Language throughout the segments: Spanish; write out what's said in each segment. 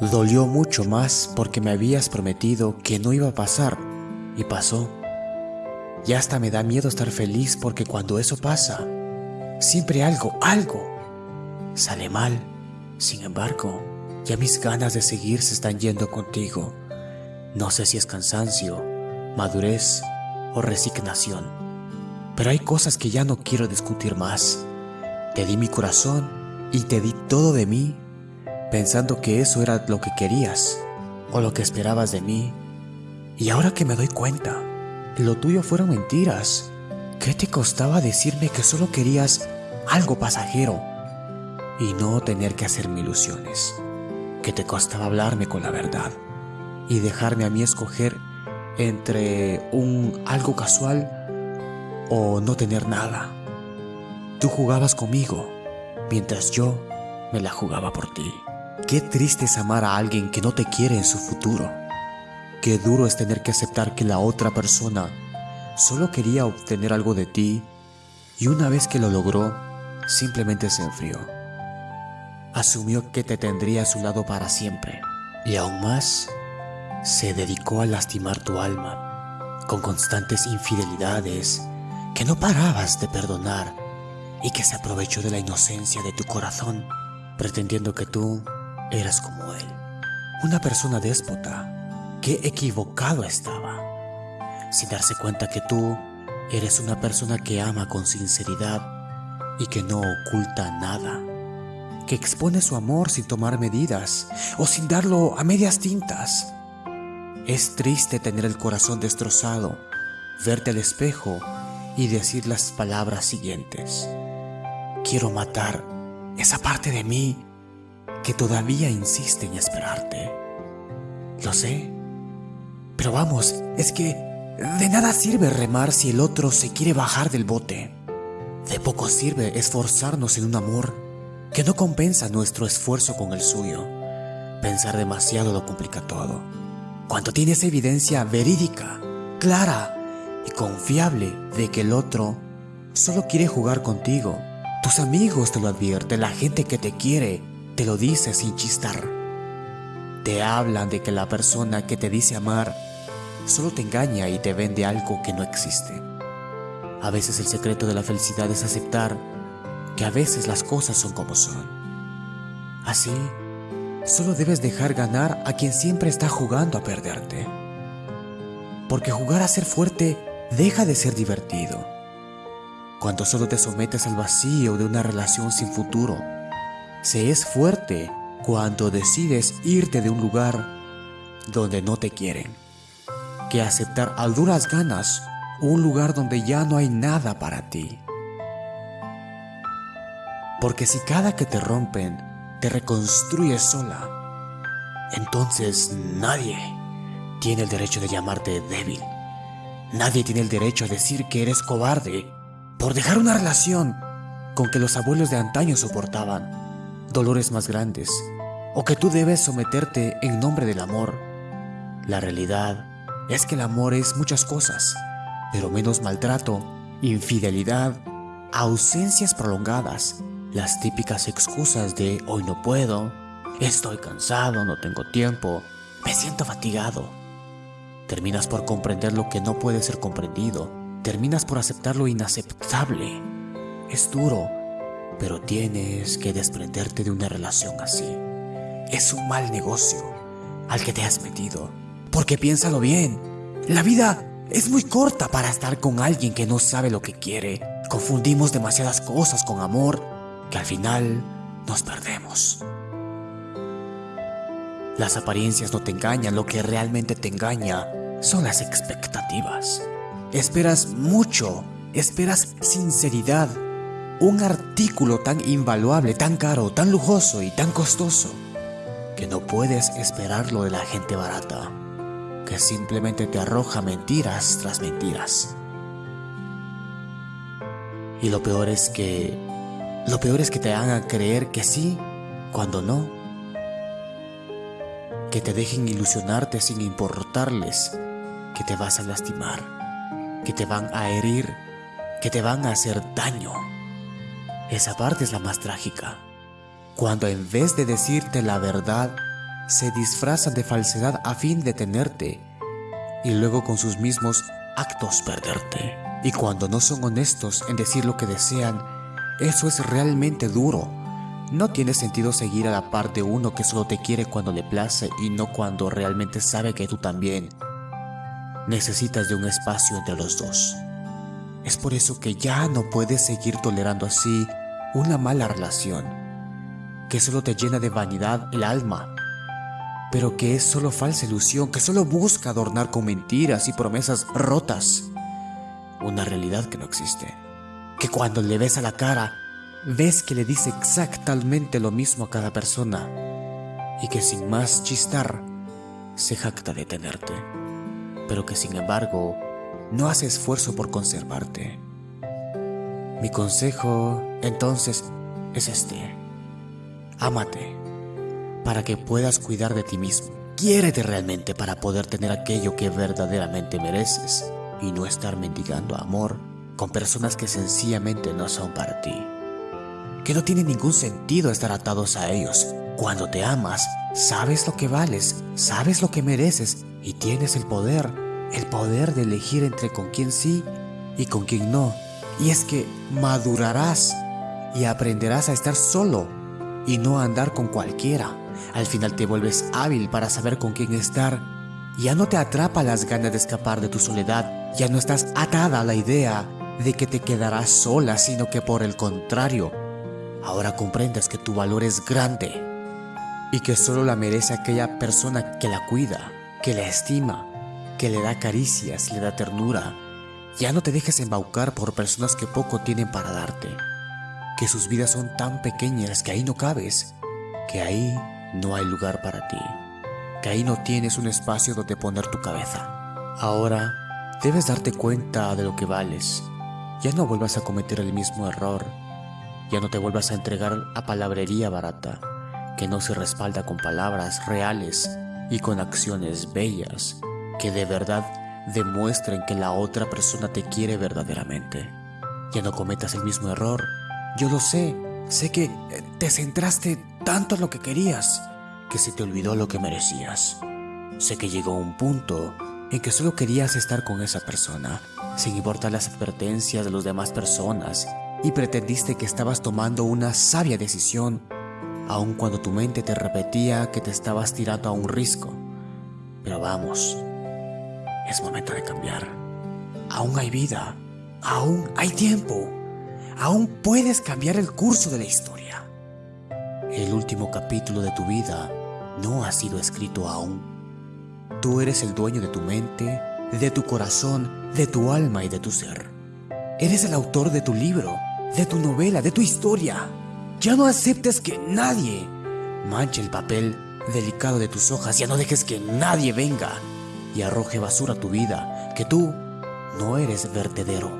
Dolió mucho más porque me habías prometido que no iba a pasar y pasó. Y hasta me da miedo estar feliz porque cuando eso pasa, siempre algo, algo, sale mal. Sin embargo, ya mis ganas de seguir se están yendo contigo. No sé si es cansancio, madurez o resignación. Pero hay cosas que ya no quiero discutir más. Te di mi corazón y te di todo de mí pensando que eso era lo que querías o lo que esperabas de mí. Y ahora que me doy cuenta, lo tuyo fueron mentiras. ¿Qué te costaba decirme que solo querías algo pasajero y no tener que hacerme ilusiones? ¿Qué te costaba hablarme con la verdad y dejarme a mí escoger entre un algo casual o no tener nada? Tú jugabas conmigo mientras yo me la jugaba por ti. Qué triste es amar a alguien que no te quiere en su futuro. Qué duro es tener que aceptar que la otra persona solo quería obtener algo de ti y una vez que lo logró, simplemente se enfrió. Asumió que te tendría a su lado para siempre y aún más, se dedicó a lastimar tu alma con constantes infidelidades que no parabas de perdonar y que se aprovechó de la inocencia de tu corazón, pretendiendo que tú eras como él. Una persona déspota. Qué equivocado estaba. Sin darse cuenta que tú eres una persona que ama con sinceridad y que no oculta nada. Que expone su amor sin tomar medidas o sin darlo a medias tintas. Es triste tener el corazón destrozado, verte al espejo y decir las palabras siguientes. Quiero matar esa parte de mí que todavía insiste en esperarte. Lo sé. Pero vamos, es que de nada sirve remar si el otro se quiere bajar del bote. De poco sirve esforzarnos en un amor que no compensa nuestro esfuerzo con el suyo. Pensar demasiado lo complica todo. Cuando tienes evidencia verídica, clara y confiable de que el otro solo quiere jugar contigo, tus amigos te lo advierten, la gente que te quiere te lo dice sin chistar. Te hablan de que la persona que te dice amar solo te engaña y te vende algo que no existe. A veces el secreto de la felicidad es aceptar que a veces las cosas son como son. Así, solo debes dejar ganar a quien siempre está jugando a perderte. Porque jugar a ser fuerte deja de ser divertido. Cuando solo te sometes al vacío de una relación sin futuro, se es fuerte cuando decides irte de un lugar donde no te quieren, que aceptar a duras ganas un lugar donde ya no hay nada para ti. Porque si cada que te rompen te reconstruyes sola, entonces nadie tiene el derecho de llamarte débil. Nadie tiene el derecho a decir que eres cobarde por dejar una relación con que los abuelos de antaño soportaban dolores más grandes o que tú debes someterte en nombre del amor. La realidad es que el amor es muchas cosas, pero menos maltrato, infidelidad, ausencias prolongadas, las típicas excusas de hoy no puedo, estoy cansado, no tengo tiempo, me siento fatigado. Terminas por comprender lo que no puede ser comprendido, terminas por aceptar lo inaceptable. Es duro, pero tienes que desprenderte de una relación así. Es un mal negocio al que te has metido. Porque piénsalo bien, la vida es muy corta para estar con alguien que no sabe lo que quiere. Confundimos demasiadas cosas con amor que al final nos perdemos. Las apariencias no te engañan, lo que realmente te engaña son las expectativas. Esperas mucho, esperas sinceridad, un artículo tan invaluable, tan caro, tan lujoso y tan costoso, que no puedes esperarlo de la gente barata, que simplemente te arroja mentiras tras mentiras. Y lo peor es que... Lo peor es que te hagan creer que sí, cuando no. Que te dejen ilusionarte sin importarles que te vas a lastimar, que te van a herir, que te van a hacer daño. Esa parte es la más trágica. Cuando en vez de decirte la verdad, se disfrazan de falsedad a fin de tenerte y luego con sus mismos actos perderte. Y cuando no son honestos en decir lo que desean, eso es realmente duro. No tiene sentido seguir a la par de uno que solo te quiere cuando le place y no cuando realmente sabe que tú también necesitas de un espacio entre los dos. Es por eso que ya no puedes seguir tolerando así una mala relación, que solo te llena de vanidad el alma, pero que es solo falsa ilusión, que solo busca adornar con mentiras y promesas rotas una realidad que no existe, que cuando le ves a la cara, ves que le dice exactamente lo mismo a cada persona y que sin más chistar, se jacta de tenerte, pero que sin embargo no hace esfuerzo por conservarte. Mi consejo, entonces, es este. Ámate, para que puedas cuidar de ti mismo. Quiérete realmente para poder tener aquello que verdaderamente mereces y no estar mendigando amor con personas que sencillamente no son para ti. Que no tiene ningún sentido estar atados a ellos. Cuando te amas, sabes lo que vales, sabes lo que mereces y tienes el poder, el poder de elegir entre con quién sí y con quién no. Y es que madurarás y aprenderás a estar solo y no a andar con cualquiera. Al final te vuelves hábil para saber con quién estar. Ya no te atrapa las ganas de escapar de tu soledad. Ya no estás atada a la idea de que te quedarás sola, sino que por el contrario, ahora comprendes que tu valor es grande y que solo la merece aquella persona que la cuida, que la estima, que le da caricias, le da ternura. Ya no te dejes embaucar por personas que poco tienen para darte, que sus vidas son tan pequeñas que ahí no cabes, que ahí no hay lugar para ti, que ahí no tienes un espacio donde poner tu cabeza. Ahora debes darte cuenta de lo que vales. Ya no vuelvas a cometer el mismo error. Ya no te vuelvas a entregar a palabrería barata, que no se respalda con palabras reales y con acciones bellas, que de verdad demuestren que la otra persona te quiere verdaderamente. Ya no cometas el mismo error. Yo lo sé, sé que eh, te centraste tanto lo que querías que se te olvidó lo que merecías. Sé que llegó un punto en que solo querías estar con esa persona, sin importar las advertencias de las demás personas, y pretendiste que estabas tomando una sabia decisión, aun cuando tu mente te repetía que te estabas tirando a un risco. Pero vamos, es momento de cambiar. Aún hay vida, aún hay tiempo, aún puedes cambiar el curso de la historia. El último capítulo de tu vida no ha sido escrito aún. Tú eres el dueño de tu mente, de tu corazón, de tu alma y de tu ser. Eres el autor de tu libro, de tu novela, de tu historia. Ya no aceptes que nadie manche el papel delicado de tus hojas. Ya no dejes que nadie venga y arroje basura a tu vida. Que tú no eres vertedero.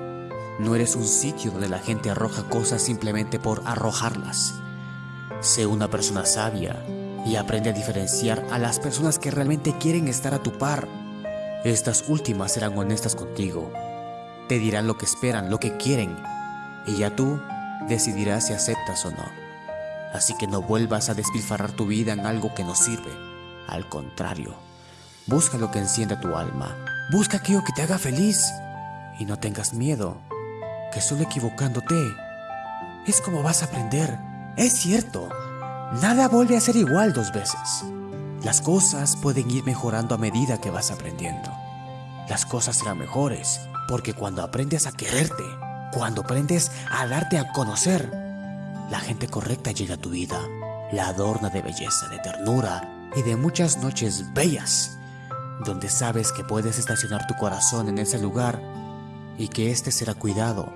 No eres un sitio donde la gente arroja cosas simplemente por arrojarlas. Sé una persona sabia y aprende a diferenciar a las personas que realmente quieren estar a tu par. Estas últimas serán honestas contigo. Te dirán lo que esperan, lo que quieren. Y ya tú decidirás si aceptas o no. Así que no vuelvas a despilfarrar tu vida en algo que no sirve. Al contrario, busca lo que encienda tu alma. Busca aquello que te haga feliz. Y no tengas miedo, que solo equivocándote es como vas a aprender. Es cierto, nada vuelve a ser igual dos veces. Las cosas pueden ir mejorando a medida que vas aprendiendo. Las cosas serán mejores porque cuando aprendes a quererte, cuando aprendes a darte a conocer, la gente correcta llega a tu vida, la adorna de belleza, de ternura y de muchas noches bellas, donde sabes que puedes estacionar tu corazón en ese lugar y que éste será cuidado,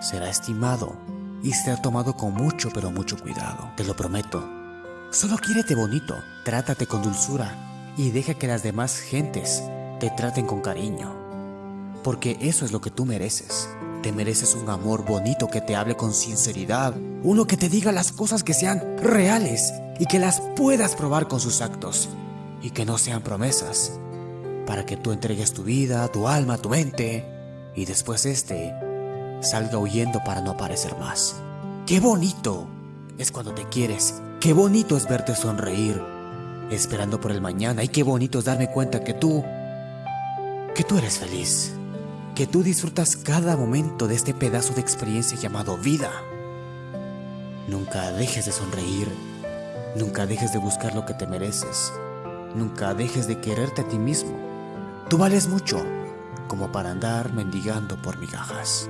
será estimado y será tomado con mucho pero mucho cuidado. Te lo prometo. Solo quiérete bonito, trátate con dulzura y deja que las demás gentes te traten con cariño. Porque eso es lo que tú mereces. Te mereces un amor bonito que te hable con sinceridad, uno que te diga las cosas que sean reales y que las puedas probar con sus actos y que no sean promesas, para que tú entregues tu vida, tu alma, tu mente y después este salga huyendo para no aparecer más. ¡Qué bonito! Es cuando te quieres. ¡Qué bonito es verte sonreír! esperando por el mañana. Y qué bonito es darme cuenta que tú, que tú eres feliz, que tú disfrutas cada momento de este pedazo de experiencia llamado vida. Nunca dejes de sonreír, nunca dejes de buscar lo que te mereces, nunca dejes de quererte a ti mismo. Tú vales mucho como para andar mendigando por migajas.